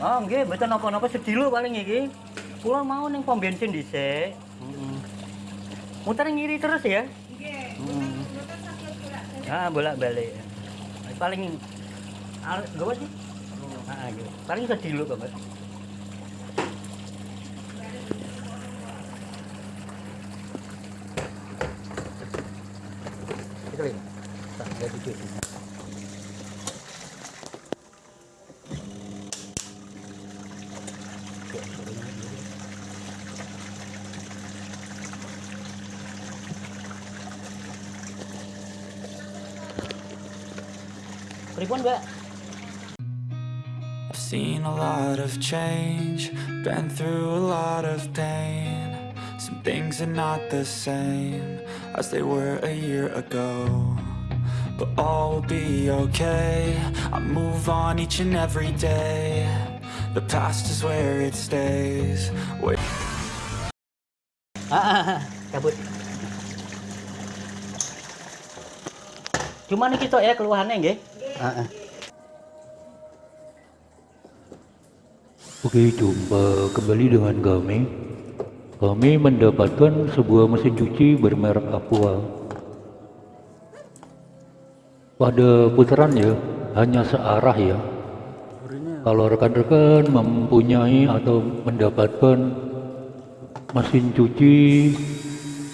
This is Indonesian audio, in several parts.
Oh, nggih, mboten napa-napa sedilo paling iki. Kula mau ning pom bensin dhisik. Heeh. Muter ngiri terus ya? Nggih, Hmm. Ah, bolak-balik. Paling al gawat sih? Ah, gitu. Paling sedilo kok. Itu lagi. Tak ada Pripun, Mbak? I've seen a lot of change, been through a lot of pain. Some things are not the same as they were a year ago. But all will be okay. I move on each and every day. The past is where it stays. Wait. Ah, ah, ah, cabut. Cuman iki tok ya keluhannya nggih. Oke, jumpa kembali dengan kami. Kami mendapatkan sebuah mesin cuci bermerek Aqua. Pada putarannya hanya searah ya. Kalau rekan-rekan mempunyai atau mendapatkan mesin cuci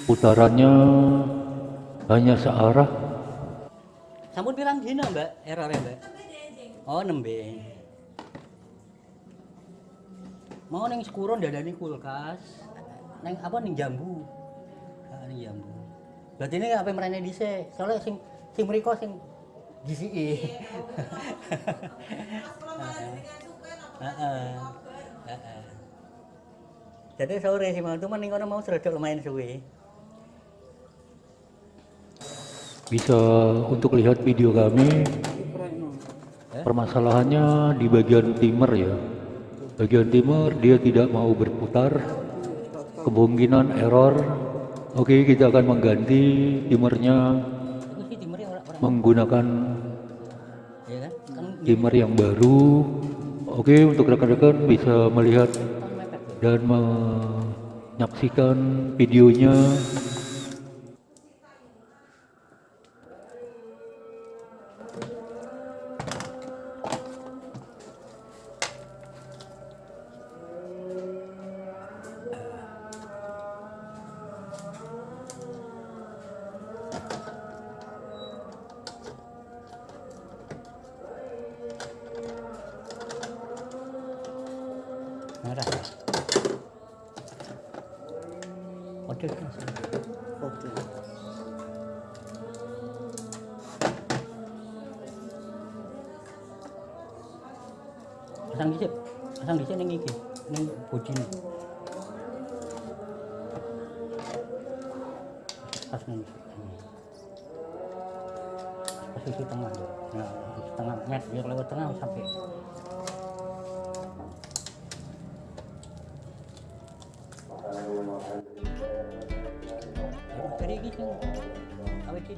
putarannya hanya searah, Sampun pirang dina, Mbak? Errornya, Mbak? Oh, nembe. Mau ning sekuro dadani kulkas. Neng apa ning jambu. Ah, ning jambu. Berarti ini apa merene dhisik. Soalnya sing sing mriko sing disiki. Heeh. Heeh. Jadi sore sih mau cuman ning kono mau serodok lumayan suwe. Bisa untuk lihat video kami. Permasalahannya di bagian timer ya. Bagian timer dia tidak mau berputar. Kemungkinan error. Oke kita akan mengganti timernya menggunakan timer yang baru. Oke untuk rekan-rekan bisa melihat dan menyaksikan videonya Oke. Pasang dhisik. Pasang dhisik ning iki, ning bodine. Pas ning. Posisi tengah. Nah, tengah net biar lewat tengah sampai aquí,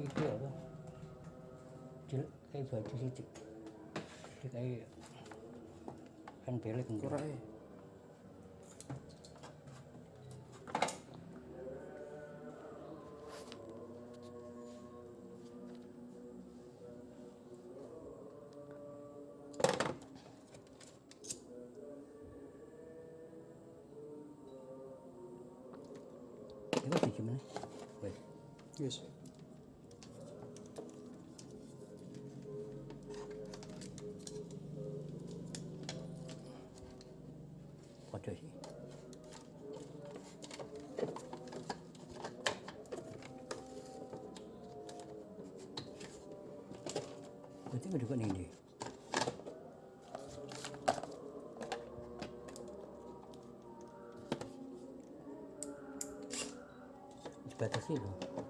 kayak itu apa? Cil, kayak baju sih. Kayak kan. Kurang eh. Itu sih gimana? Wes. Yes. Nggak juga nih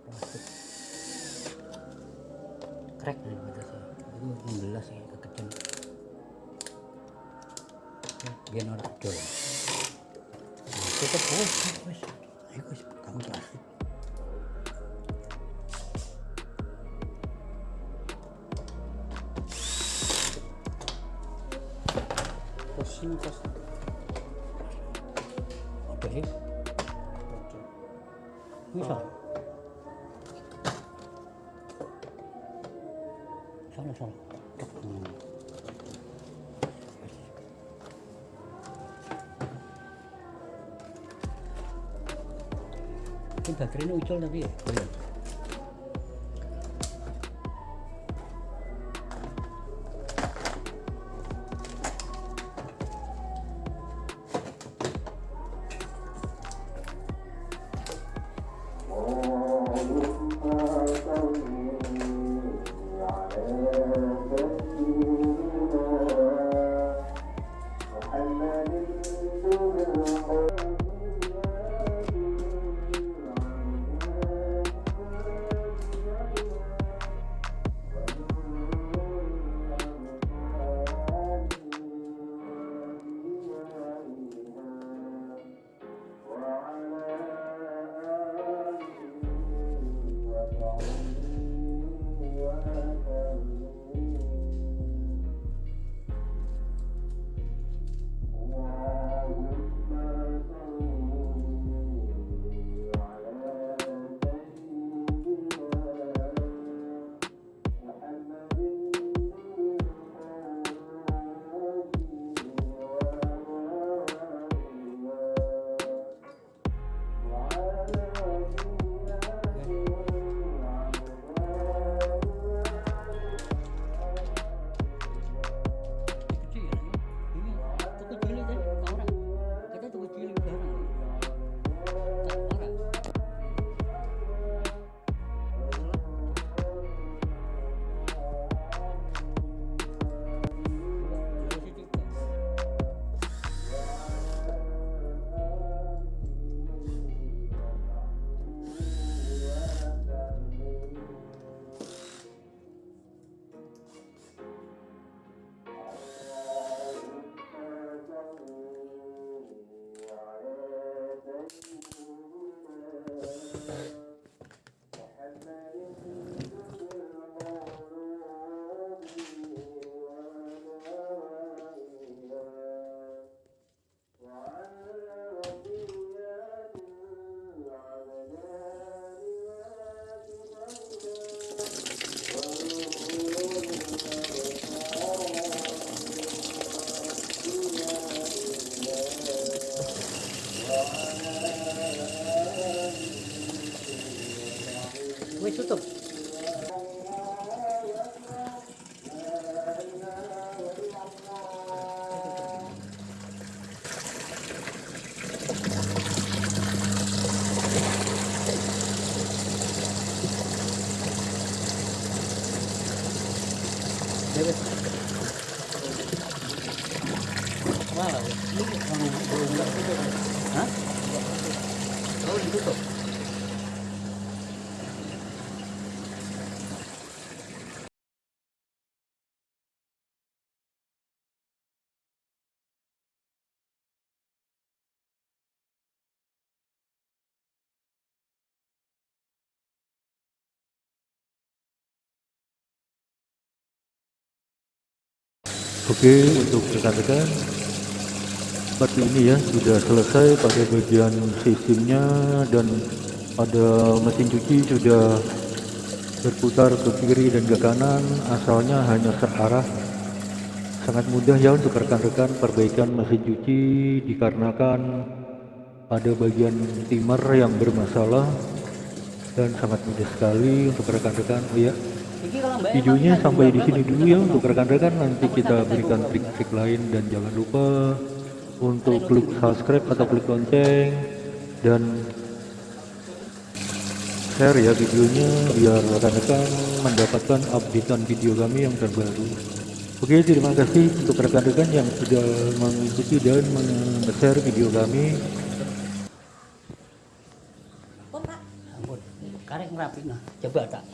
plastik. Crack nih. Itu 16 sih, kekejan. Biar orang. Ayo, wes, kamu. Posisi pas. Oke sih, bisa. Sana, sana. Hmm. Ini baterainya ucul tapi ya, Oke, untuk rekan-rekan. Seperti ini ya sudah selesai pada bagian sistemnya dan pada mesin cuci sudah berputar ke kiri dan ke kanan. Asalnya hanya searah sangat mudah ya untuk rekan-rekan perbaikan mesin cuci dikarenakan pada bagian timer yang bermasalah. Dan sangat mudah sekali untuk rekan-rekan. Oh ya videonya sampai di sini dulu ya untuk rekan-rekan. Nanti kita berikan trik-trik lain. Dan jangan lupa untuk klik subscribe atau klik lonceng. Dan share ya videonya biar rekan-rekan mendapatkan updatean video kami yang terbaru. Oke terima kasih untuk rekan-rekan yang sudah mengikuti dan men-share video kami. Karek ngerapi nah. Coba tak.